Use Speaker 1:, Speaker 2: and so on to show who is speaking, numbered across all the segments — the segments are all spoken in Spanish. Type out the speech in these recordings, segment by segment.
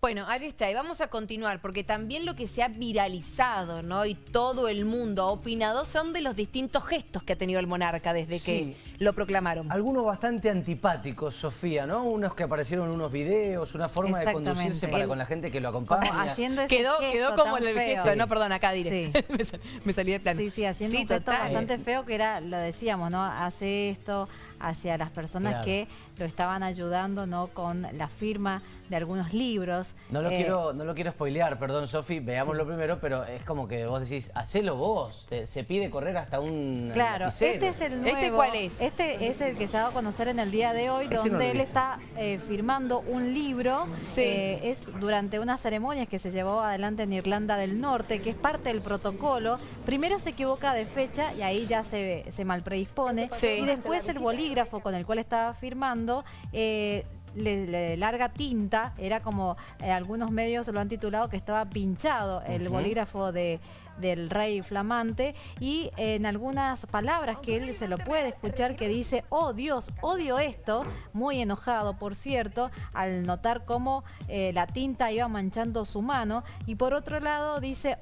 Speaker 1: Bueno, ahí está, y vamos a continuar, porque también lo que se ha viralizado, ¿no? Y todo el mundo ha opinado son de los distintos gestos que ha tenido el monarca desde
Speaker 2: Sí.
Speaker 1: que lo proclamaron.
Speaker 2: Algunos bastante antipáticos, Sofía, ¿no? Unos que aparecieron en unos videos, una forma de conducirse para
Speaker 3: El-
Speaker 2: con la gente que lo
Speaker 3: Como
Speaker 2: acompaña.
Speaker 3: haciendo ese
Speaker 1: Quedó,
Speaker 3: gesto
Speaker 1: quedó como
Speaker 3: tan
Speaker 1: el
Speaker 3: feo.
Speaker 1: gesto, no, perdón, acá diré.
Speaker 3: Sí.
Speaker 1: me, sal- me salí del plan.
Speaker 3: Sí, sí, haciendo
Speaker 1: Sí,
Speaker 3: un gesto bastante feo que era, lo decíamos, ¿no? Hace esto hacia las personas
Speaker 2: Claro.
Speaker 3: que lo estaban ayudando, ¿no? Con la firma de algunos libros.
Speaker 2: No lo,
Speaker 3: Eh,
Speaker 2: quiero, no lo quiero spoilear, perdón, Sofi, veámoslo primero, pero es como que vos decís, hacelo vos, te- se pide correr hasta un
Speaker 3: Claro,
Speaker 2: lapicero.
Speaker 3: este es el nuevo.
Speaker 1: ¿Este cuál es?
Speaker 3: Este es el que se ha dado a conocer en el día de hoy,
Speaker 2: Este
Speaker 3: donde él está eh, firmando un libro.
Speaker 1: Sí.
Speaker 3: Eh, es durante unas ceremonias que se llevó adelante en Irlanda del Norte, que es parte del protocolo. Primero se equivoca de fecha y ahí ya se, se malpredispone.
Speaker 1: Sí.
Speaker 3: Y después el bolígrafo con el cual estaba firmando. eh, le, le larga tinta, era como eh, algunos medios lo han titulado que estaba pinchado el bolígrafo de, del rey flamante y en algunas palabras que él se lo puede escuchar que dice, oh Dios, odio esto, muy enojado por cierto, al notar cómo eh, la tinta iba manchando su mano y por otro lado dice,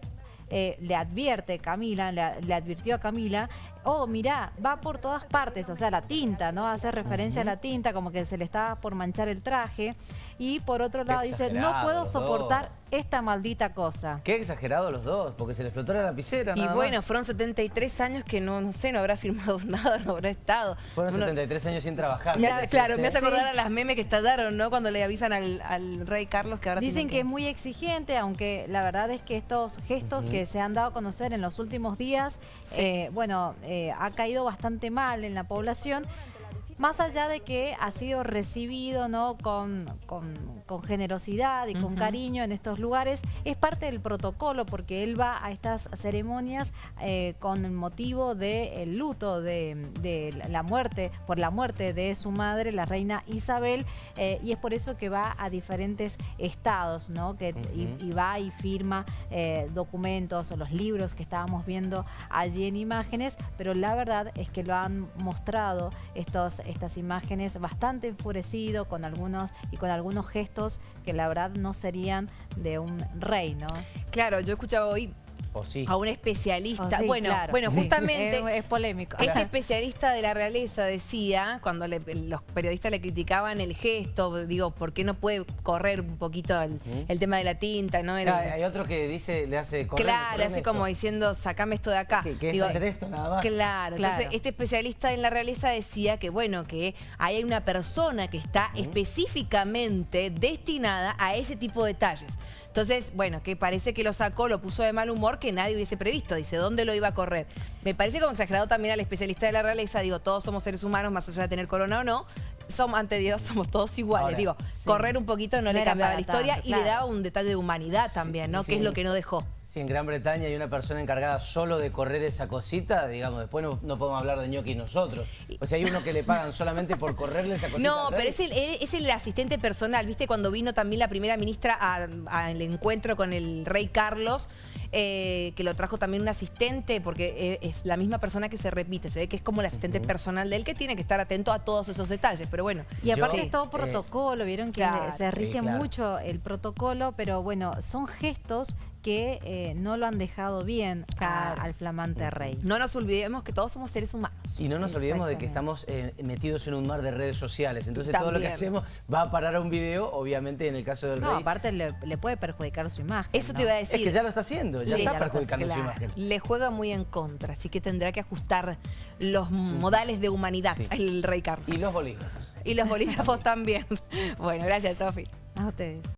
Speaker 3: eh, le advierte Camila, le, le advirtió a Camila, oh, mirá, va por todas partes, o sea, la tinta, ¿no? Hace referencia a la tinta, como que se le estaba por manchar el traje. Y por otro lado dice, no puedo soportar
Speaker 2: dos.
Speaker 3: esta maldita cosa.
Speaker 2: Qué exagerado los dos, porque se le explotó la lapicera
Speaker 1: Y
Speaker 2: nada
Speaker 1: bueno,
Speaker 2: más.
Speaker 1: fueron 73 años que no, no sé, no habrá firmado nada, no habrá estado.
Speaker 2: Fueron
Speaker 1: Uno-
Speaker 2: 73 años sin trabajar.
Speaker 1: Me hace- claro, me hace
Speaker 3: Sí.
Speaker 1: acordar a las memes que estallaron, ¿no? Cuando le avisan al, al rey Carlos que ahora
Speaker 3: Dicen que es muy exigente, aunque la verdad es que estos gestos que se han dado a conocer en los últimos días,
Speaker 1: Sí.
Speaker 3: eh, bueno, eh, ha caído bastante mal en la población. Más allá de que ha sido recibido ¿no? con, con- con generosidad y con cariño en estos lugares, es parte del protocolo porque él va a estas ceremonias eh, con motivo del luto de, de la muerte, por la muerte de su madre, la reina Isabel, eh, y es por eso que va a diferentes estados, ¿no? que, y, va y firma eh, documentos o los libros que estábamos viendo allí en imágenes, pero la verdad es que lo han mostrado estos, estas imágenes bastante enfurecido con algunos y con algunos gestos que la verdad no serían de un rey, ¿no?
Speaker 1: Claro, yo escuchaba hoy
Speaker 2: O sí.
Speaker 1: a un especialista.
Speaker 3: Sí,
Speaker 1: bueno,
Speaker 3: claro.
Speaker 1: bueno,
Speaker 3: Sí.
Speaker 1: justamente
Speaker 3: Es, es polémico.
Speaker 1: Este especialista de la realeza decía, cuando le- los periodistas le criticaban el gesto, digo, ¿por qué no puede correr un poquito el, tema de la tinta? ¿no?
Speaker 2: O
Speaker 1: El-
Speaker 2: sea, hay otro que dice, le hace correr.
Speaker 1: claro, hace
Speaker 2: esto.
Speaker 1: como diciendo, sacame esto de acá.
Speaker 2: Que, es hacer esto nada más.
Speaker 1: Claro,
Speaker 3: Claro.
Speaker 1: entonces este especialista en la realeza decía que bueno, que hay una persona que está específicamente destinada a ese tipo de detalles. Entonces, bueno, que parece que lo sacó, lo puso de mal humor que nadie hubiese previsto. Dice, ¿dónde lo iba a correr? Me parece como exagerado también al especialista de la realeza. Digo, todos somos seres humanos, más allá de tener corona o no. Somos, ante Dios somos todos iguales.
Speaker 2: Ahora,
Speaker 1: Digo,
Speaker 3: sí.
Speaker 1: correr un poquito no,
Speaker 3: No
Speaker 1: le cambiaba la historia
Speaker 3: tanto,
Speaker 1: y le daba un detalle de humanidad también, ¿no?
Speaker 2: sí.
Speaker 1: Que es lo que no dejó.
Speaker 2: Si en Gran Bretaña hay una persona encargada solo de correr esa cosita, digamos, después no, no podemos hablar de ñoqui nosotros. O sea, hay uno que le pagan solamente por correrle esa cosita.
Speaker 1: No, pero es el, es el asistente personal. ¿Viste? Cuando vino también la primera ministra al encuentro con el rey Carlos, eh, que lo trajo también un asistente, porque eh, es la misma persona que se repite. Se ve que es como el asistente personal de él que tiene que estar atento a todos esos detalles. Pero bueno.
Speaker 3: Y aparte
Speaker 2: Yo,
Speaker 3: es todo
Speaker 2: eh,
Speaker 3: protocolo, vieron que
Speaker 1: claro,
Speaker 3: se rige
Speaker 2: sí, claro.
Speaker 3: mucho el protocolo, pero bueno, son gestos que eh, no lo han dejado bien a- al flamante rey.
Speaker 1: No nos olvidemos que todos somos seres humanos.
Speaker 2: Y no nos olvidemos de que estamos eh, metidos en un mar de redes sociales. Entonces todo lo que hacemos va a parar a un video, obviamente en el caso del
Speaker 3: No,
Speaker 2: rey.
Speaker 3: aparte le, le puede perjudicar su imagen.
Speaker 1: Eso
Speaker 3: ¿no?
Speaker 1: te iba a
Speaker 2: es
Speaker 1: decir.
Speaker 2: que ya lo está haciendo, ya
Speaker 1: Sí,
Speaker 2: está
Speaker 1: ya
Speaker 2: perjudicando su
Speaker 1: claro.
Speaker 2: imagen.
Speaker 1: Le juega muy en contra, así que tendrá que ajustar los modales de humanidad
Speaker 2: Sí.
Speaker 1: el rey Carlos.
Speaker 2: Y los bolígrafos.
Speaker 1: Y los bolígrafos también. Bueno, gracias, Sofi.
Speaker 3: A ustedes.